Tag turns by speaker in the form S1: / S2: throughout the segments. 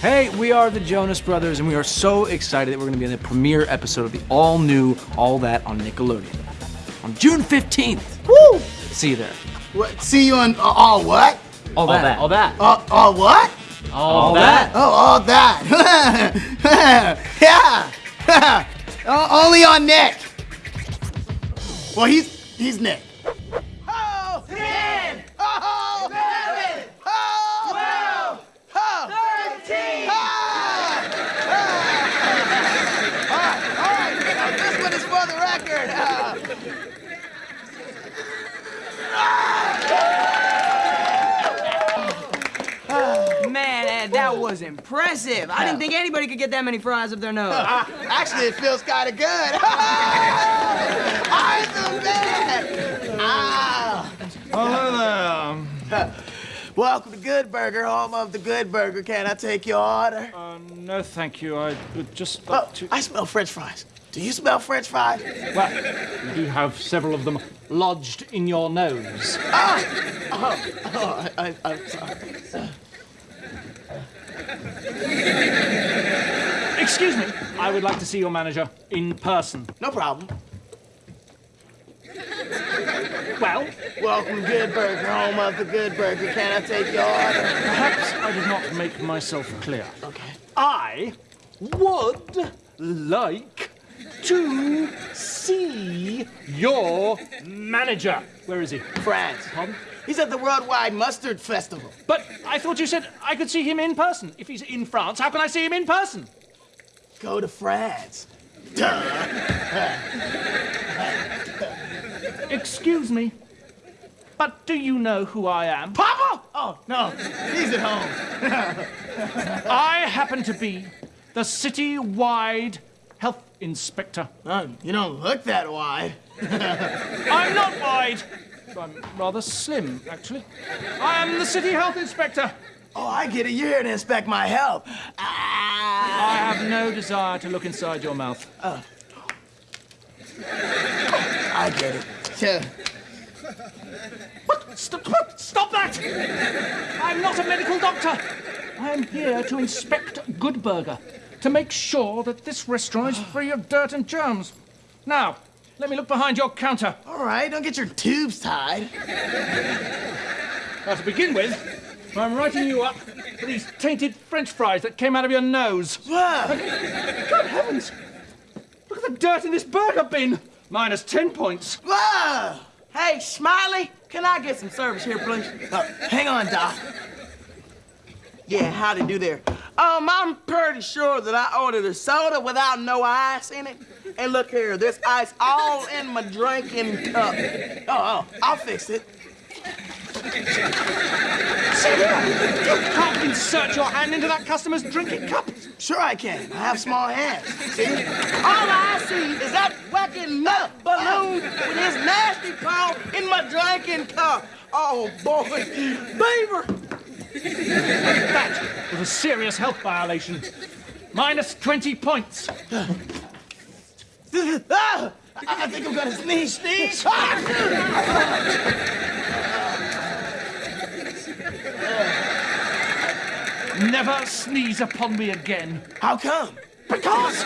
S1: Hey, we are the Jonas Brothers, and we are so excited that we're going to be in the premiere episode of the all new All That on Nickelodeon on June 15th.
S2: Woo!
S1: See you there.
S2: What? See you on uh, all what?
S1: All, that. All that.
S2: Uh, all what?
S1: All, that.
S2: Oh, all that. yeah. Uh, only on Nick. Well, he's he's Nick. Oh, ten. Oh, eleven. Oh, twelve. Oh, thirteen. All right, all right. Now, this one is for the record. Uh,
S3: Man, Ed, that was impressive. I didn't think anybody could get that many fries up their nose.
S2: Actually, it feels kind of good. I'm the man. Ah.
S4: Oh, hello
S2: Welcome to Good Burger, home of the Good Burger. Can I take your order?
S4: Uh, no, thank you. I would just
S2: Oh,
S4: to.
S2: I smell French fries. Do you smell French fries?
S4: Well, you do have several of them lodged in your nose. Ah!
S2: Oh, I, I, I'm sorry.
S4: Excuse me. I would like to see your manager in person.
S2: No problem.
S4: Well,
S2: Welcome Good Burger, home of the Good Burger. Can I take your order?
S4: perhaps I did not make myself clear.
S2: Okay.
S4: I would like to see your manager. Where is he?
S2: France.
S4: Pardon?
S2: He's at the Worldwide Mustard Festival.
S4: But I thought you said I could see him in person. If he's in France, how can I see him in person?
S2: Go to France.
S4: Excuse me, but do you know who I am?
S2: Papa? Oh, no. He's at home.
S4: I happen to be the city-wide health inspector.
S2: Oh, you don't look that wide.
S4: I'm not wide. I'm rather slim, actually. I am the city health inspector.
S2: Oh, I get it. You're here to inspect my health. Ah.
S4: I have no desire to look inside your mouth. Oh.
S2: I get it. Yeah.
S4: What? Stop, stop that! I'm not a medical doctor. I am here to inspect Good Burger, to make sure that this restaurant is free of dirt and germs. Now, let me look behind your counter.
S2: All right, don't get your tubes tied.
S4: Now, to begin with, I'm writing you up for these tainted French fries that came out of your nose.
S2: Wow.
S4: Good heavens! Look at the dirt in this burger bin! Minus 10 points.
S2: Wow.
S3: Hey, Smiley, can I get some service here, please?
S2: Oh, hang on, Doc.
S3: Yeah, how do you do there. Um, I'm pretty sure that I ordered a soda without no ice in it. And look here, there's ice all in my drinking cup.
S2: Oh, oh, I'll fix it.
S4: See here! You can't insert your hand into that customer's drinking cup!
S2: Sure I can. I have small hands. See?
S3: All I see is that wacky nut balloon with his nasty paw in my drinking cup. Oh, boy. Beaver!
S4: That was a serious health violation. Minus 20 points.
S2: Ah, I I think I'm gonna sneeze. Sneeze.
S4: Never sneeze upon me again.
S2: How come?
S4: Because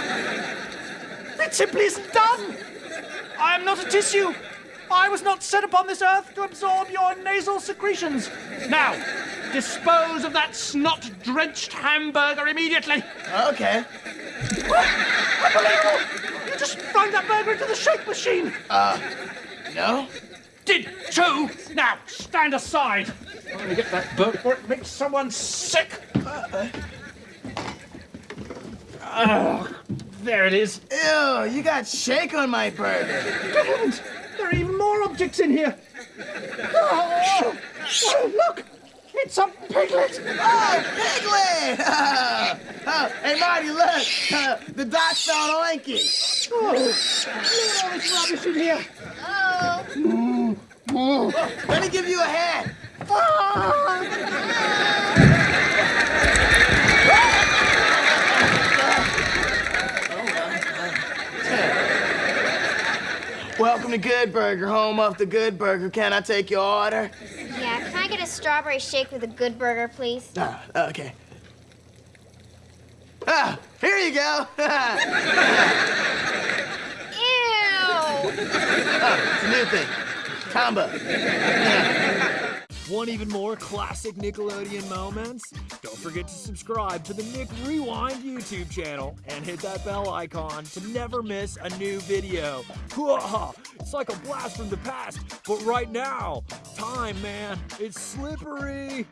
S4: it simply isn't done. I am not a tissue. I was not set upon this earth to absorb your nasal secretions. Now, dispose of that snot-drenched hamburger immediately.
S2: Okay.
S4: Unbelievable! You just throw that burger into the shake machine.
S2: Uh, no?
S4: Did too. Now, stand aside. I'm going to get that burger before it makes someone sick. Oh, there it is.
S2: Ew, you got shake on my burger.
S4: Good heavens! There are even more objects in here. Oh, oh, look! It's a piglet!
S2: Oh, Piglet! oh, hey, Marty, look. Uh, the doc found Oinky.
S4: Oh, look at all this rubbish in here.
S2: Let me give you a hand. Welcome to Good Burger, home of the Good Burger. Can I take your order?
S5: Yeah, can I get a strawberry shake with a good burger, please?
S2: Ah, okay. Ah, here you go.
S5: Ew!
S2: Oh, it's a new thing. Combo.
S6: Want even more classic Nickelodeon moments? Don't forget to subscribe to the Nick Rewind YouTube channel and hit that bell icon to never miss a new video. It's like a blast from the past, but right now, time, man, it's slippery.